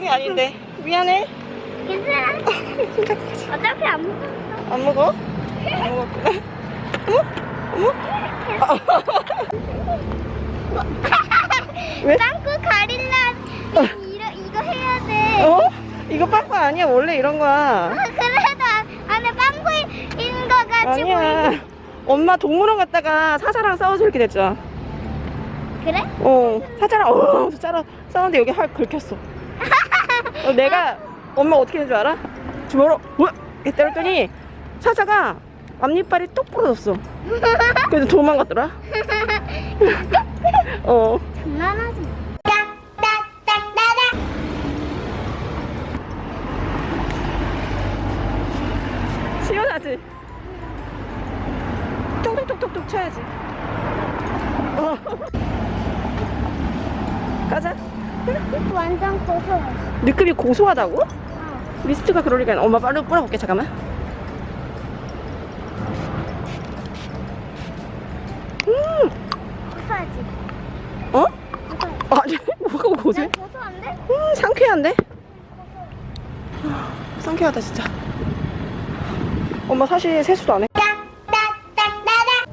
게 아닌데 미안해. 괜찮아. 어차피 안 먹어. 안 먹어? 안 먹었구나. 어머 어머. 왜? 빵꾸 가릴라 이거 이거 해야 돼. 어? 이거 빵꾸 아니야 원래 이런 거야. 아, 그래도 안- 안에 빵꾸인 거 가지고. 아니야. 엄마 동물원 갔다가 사자랑 싸워서 이렇게 됐잖아. 그래? 어, 사자랑 어, 짜라 싸우는데 여기 활 긁혔어. 어, 내가 엄마 어떻게 된 줄 알아? 주먹으로 뭐? 이렇게 때렸더니 사자가 앞니빨이 똑 부러졌어. 그래서 도망갔더라. 어. 장난하지 마. 시원하지? 톡톡톡톡톡 쳐야지. 어. 가자. 완전 고소해. 느낌이 고소하다고? 어. 미스트가 리가 엄마 빨리 뿌려볼게 잠깐만. 고소하지. 어? 고소해. 아니 뭐가 고소해? 난 고소한데? 음 상쾌한데? 상쾌하다 진짜. 엄마 사실 세수도 안 해. 딱딱딱따닥.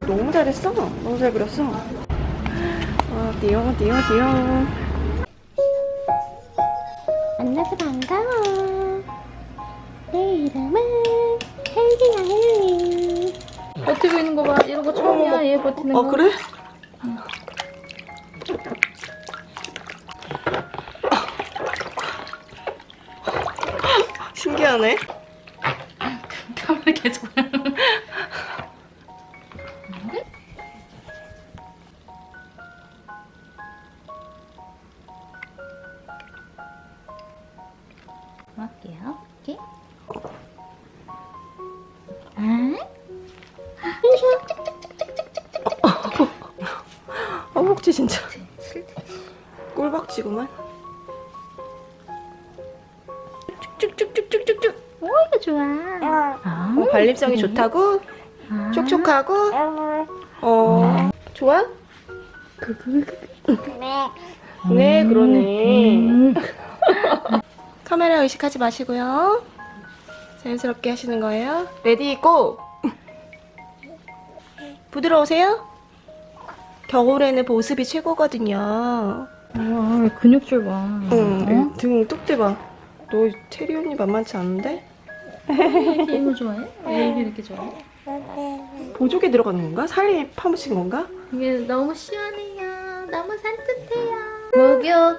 너무 잘했어. 너무 잘 그렸어. 아 띠용 띠용 띠용. 만나서 반가워. 내 이름은 헬기야 헬리. 버티고 있는 거 봐. 이런 거 처음이야. 얘 버티는 거. 어 그래? 신기하네. 허벅지 진짜. 꿀박지구만. 쭉쭉쭉쭉쭉쭉. 오, 이거 좋아. 아, 어, 발림성이 좋다고? 아. 촉촉하고? 어. 좋아? 네. 네, 그러네. 음. 카메라 의식하지 마시고요. 자연스럽게 하시는 거예요. ready go! 부드러우세요? 겨울에는 보습이 최고거든요. 와, 근육줄 봐. 응, 등 뚝 대봐. 너 체리 언니 만만치 않은데? 이거 좋아해? 왜 이게 이렇게 좋아해? 보조개 들어가는 건가? 살이 파묻힌 건가? 이게 너무 시원해요. 너무 산뜻해요. 목욕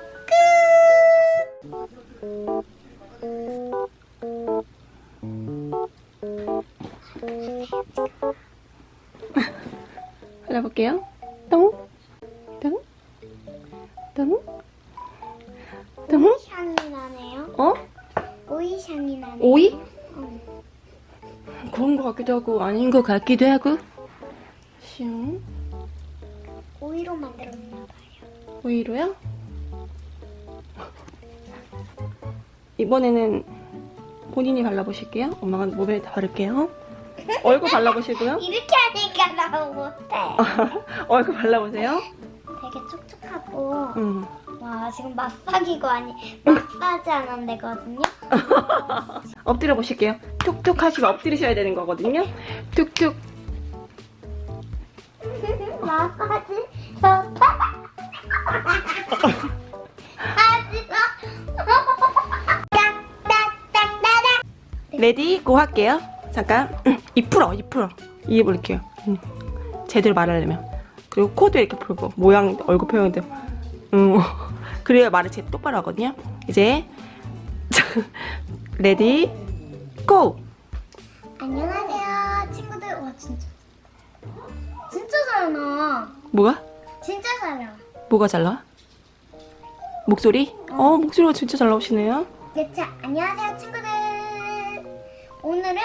발라볼게요. 똥, 똥, 똥, 똥. 향이 나네요. 어? 오이 향이 나네. 오이? 응. 그런 거 같기도 하고 아닌 거 같기도 하고. 슝. 오이로 만들었나 봐요. 오이로요? 이번에는 본인이 발라보실게요. 엄마가 몸에 바를게요. 얼굴 발라보시고요. 이렇게 하니까 나 못해. 얼굴 발라보세요. 되게 촉촉하고 응. 와 지금 마사기고 아니 마사지 하는 데거든요. 엎드려 보실게요. 툭툭 하시고 엎드리셔야 되는 거거든요. 툭툭. 마사지 좋다. ready go 할게요. 잠깐. 입 풀어, 입 풀어. 이해 볼게요. 응. 제대로 말하려면. 그리고 코도 이렇게 풀고 모양, 얼굴 표현도. 응. 그래야 말을 제일 똑바로 하거든요. 이제 ready go. 안녕하세요 친구들. 와 진짜 진짜 잘 나와. 뭐가? 진짜 잘 나와. 뭐가 잘 나와? 목소리? 어, 목소리가 진짜 잘 나오시네요. 네, 자, 안녕하세요 친구들 오늘은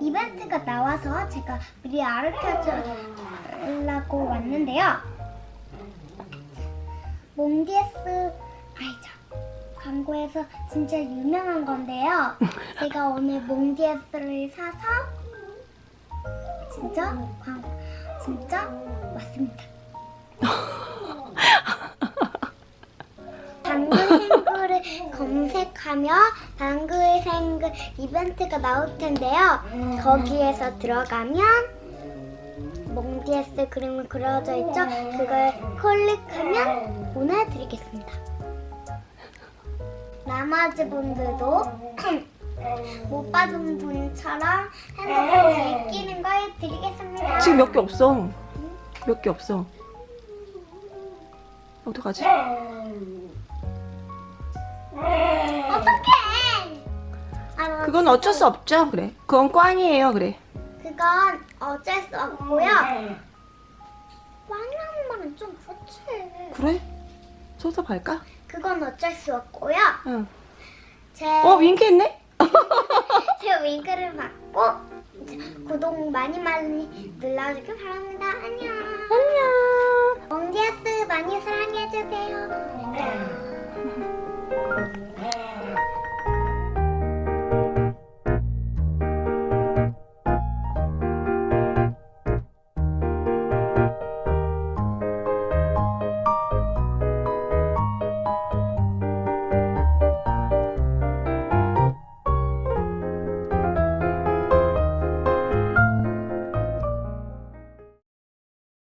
이벤트가 나와서 제가 미리 알려주려고 왔는데요 몽디에스 알죠? 광고에서 진짜 유명한 건데요 제가 오늘 몽디에스를 사서 진짜 광 진짜 맞습니다. 방글생글을 검색하며 방글 생글 이벤트가 나올 텐데요. 거기에서 들어가면 몽디에스 그림이 그려져 있죠? 그걸 클릭하면 보내드리겠습니다. 나머지 분들도 못 받은 분처럼 핸드폰 제끼는 걸 드리겠습니다. 지금 몇 개 없어. 몇 개 없어. 어떡하지? 어떡해! 아, 그건 어쩔 수 없죠. 그래. 그건 꽝이에요. 그래. 그건 어쩔 수 없고요. 꽝이라는 말은 좀 그렇지. 그래? 소섭할까? 그건 어쩔 수 없고요. 응. 제, 어, 윙크했네? 제 윙크를 받고 구독 많이 많이 눌러주길 바랍니다. 안녕. 안녕. 몽디아스 많이 사랑해주세요.